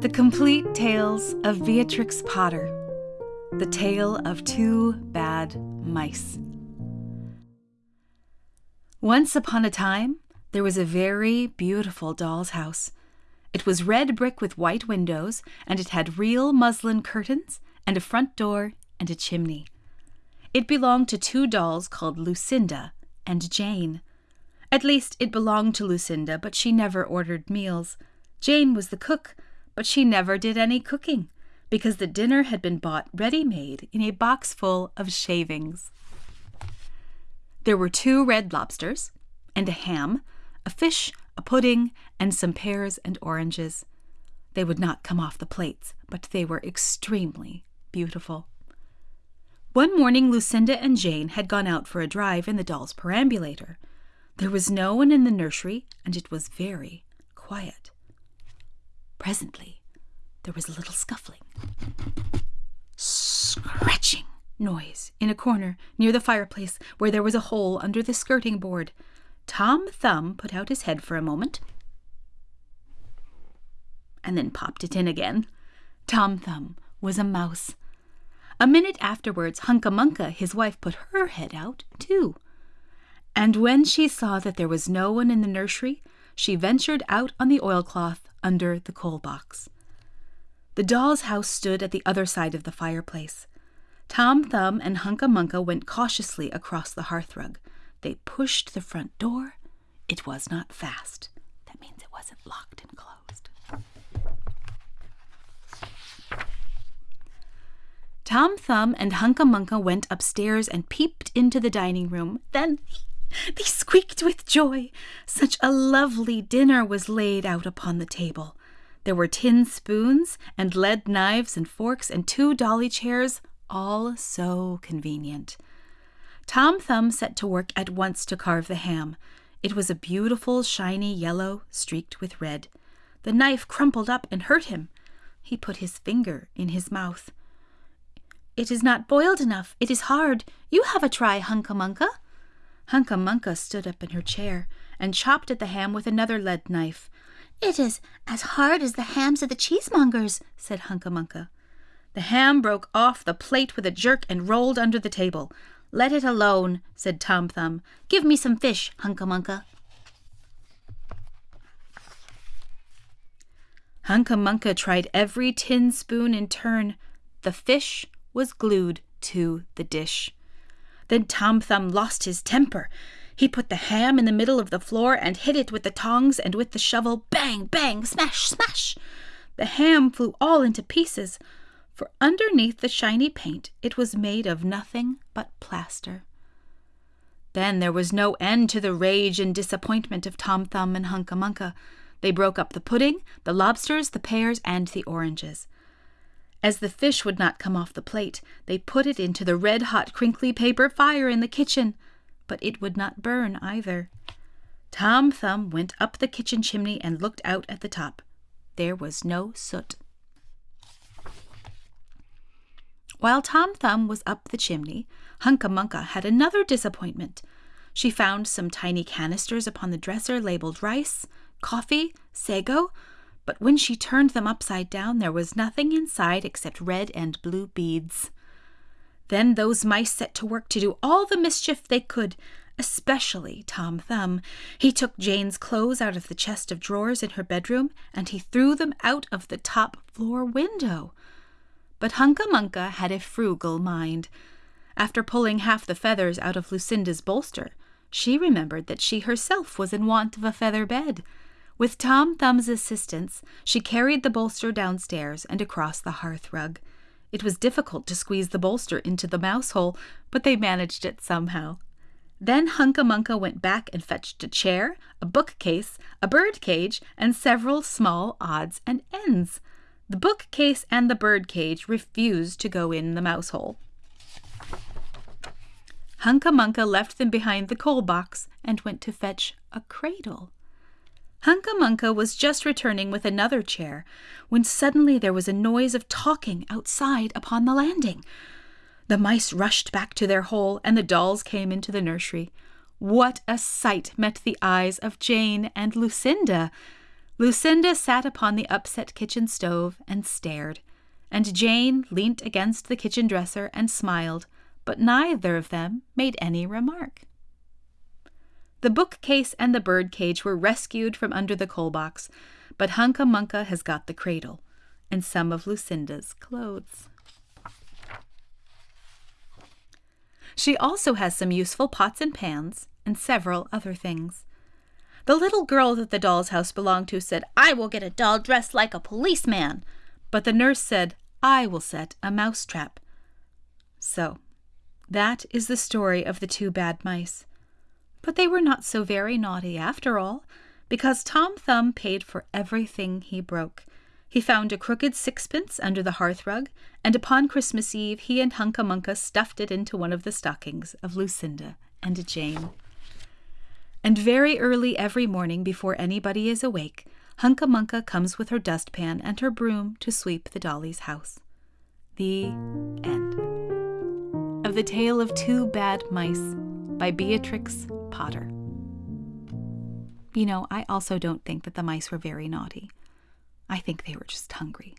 The Complete Tales of Beatrix Potter. The Tale of Two Bad Mice. Once upon a time, there was a very beautiful doll's house. It was red brick with white windows, and it had real muslin curtains, and a front door, and a chimney. It belonged to two dolls called Lucinda and Jane. At least, it belonged to Lucinda, but she never ordered meals. Jane was the cook, but she never did any cooking, because the dinner had been bought ready made in a box full of shavings. There were two red lobsters, and a ham, a fish, a pudding, and some pears and oranges. They would not come off the plates, but they were extremely beautiful. One morning, Lucinda and Jane had gone out for a drive in the doll's perambulator. There was no one in the nursery, and it was very quiet. Presently, there was a little scuffling, scratching noise in a corner near the fireplace where there was a hole under the skirting board. Tom Thumb put out his head for a moment and then popped it in again. Tom Thumb was a mouse. A minute afterwards, Hunca Munca, his wife, put her head out, too. And when she saw that there was no one in the nursery, she ventured out on the oilcloth under the coal box. The doll's house stood at the other side of the fireplace. Tom Thumb and Hunca Munca went cautiously across the hearthrug. They pushed the front door. It was not fast. That means it wasn't locked and closed. Tom Thumb and Hunca Munca went upstairs and peeped into the dining room. Then they squeaked with joy. Such a lovely dinner was laid out upon the table. There were tin spoons and lead knives and forks and two dolly chairs, all so convenient. Tom Thumb set to work at once to carve the ham. It was a beautiful, shiny yellow, streaked with red. The knife crumpled up and hurt him. He put his finger in his mouth. It is not boiled enough. It is hard. You have a try, Hunca Munca. Hunca Munca stood up in her chair and chopped at the ham with another lead knife. It is as hard as the hams of the cheesemongers, said Hunca Munca. The ham broke off the plate with a jerk and rolled under the table. Let it alone, said Tom Thumb. Give me some fish, Hunca Munca. Hunca Munca tried every tin spoon in turn. The fish was glued to the dish. Then Tom Thumb lost his temper. He put the ham in the middle of the floor and hit it with the tongs and with the shovel. Bang, bang, smash, smash! The ham flew all into pieces, for underneath the shiny paint it was made of nothing but plaster. Then there was no end to the rage and disappointment of Tom Thumb and Hunca Munca. They broke up the pudding, the lobsters, the pears, and the oranges. As the fish would not come off the plate, they put it into the red hot crinkly paper fire in the kitchen, but it would not burn either. Tom Thumb went up the kitchen chimney and looked out at the top. There was no soot. While Tom Thumb was up the chimney, Hunca Munca had another disappointment. She found some tiny canisters upon the dresser labeled rice, coffee, sago, but when she turned them upside down, there was nothing inside except red and blue beads. Then those mice set to work to do all the mischief they could, especially Tom Thumb. He took Jane's clothes out of the chest of drawers in her bedroom, and he threw them out of the top floor window. But Hunca Munca had a frugal mind. After pulling half the feathers out of Lucinda's bolster, she remembered that she herself was in want of a feather bed. With Tom Thumb's assistance, she carried the bolster downstairs and across the hearth rug. It was difficult to squeeze the bolster into the mouse hole, but they managed it somehow. Then Hunca Munca went back and fetched a chair, a bookcase, a bird cage, and several small odds and ends. The bookcase and the bird cage refused to go in the mouse hole. Hunca Munca left them behind the coal box and went to fetch a cradle. Hunca Munca was just returning with another chair when suddenly there was a noise of talking outside upon the landing. The mice rushed back to their hole, and the dolls came into the nursery. What a sight met the eyes of Jane and Lucinda! Lucinda sat upon the upset kitchen stove and stared, and Jane leant against the kitchen dresser and smiled, but neither of them made any remark. The bookcase and the bird cage were rescued from under the coal box, but Hunca Munca has got the cradle and some of Lucinda's clothes. She also has some useful pots and pans and several other things. The little girl that the doll's house belonged to said, I will get a doll dressed like a policeman. But the nurse said, I will set a mouse trap. So, that is the story of the two bad mice. But they were not so very naughty after all, because Tom Thumb paid for everything he broke. He found a crooked sixpence under the hearth rug, and upon Christmas Eve he and Hunca Munca stuffed it into one of the stockings of Lucinda and Jane. And very early every morning, before anybody is awake, Hunca Munca comes with her dustpan and her broom to sweep the dolly's house. The end. Of the Tale of Two Bad Mice by Beatrix Potter. You know, I also don't think that the mice were very naughty. I think they were just hungry.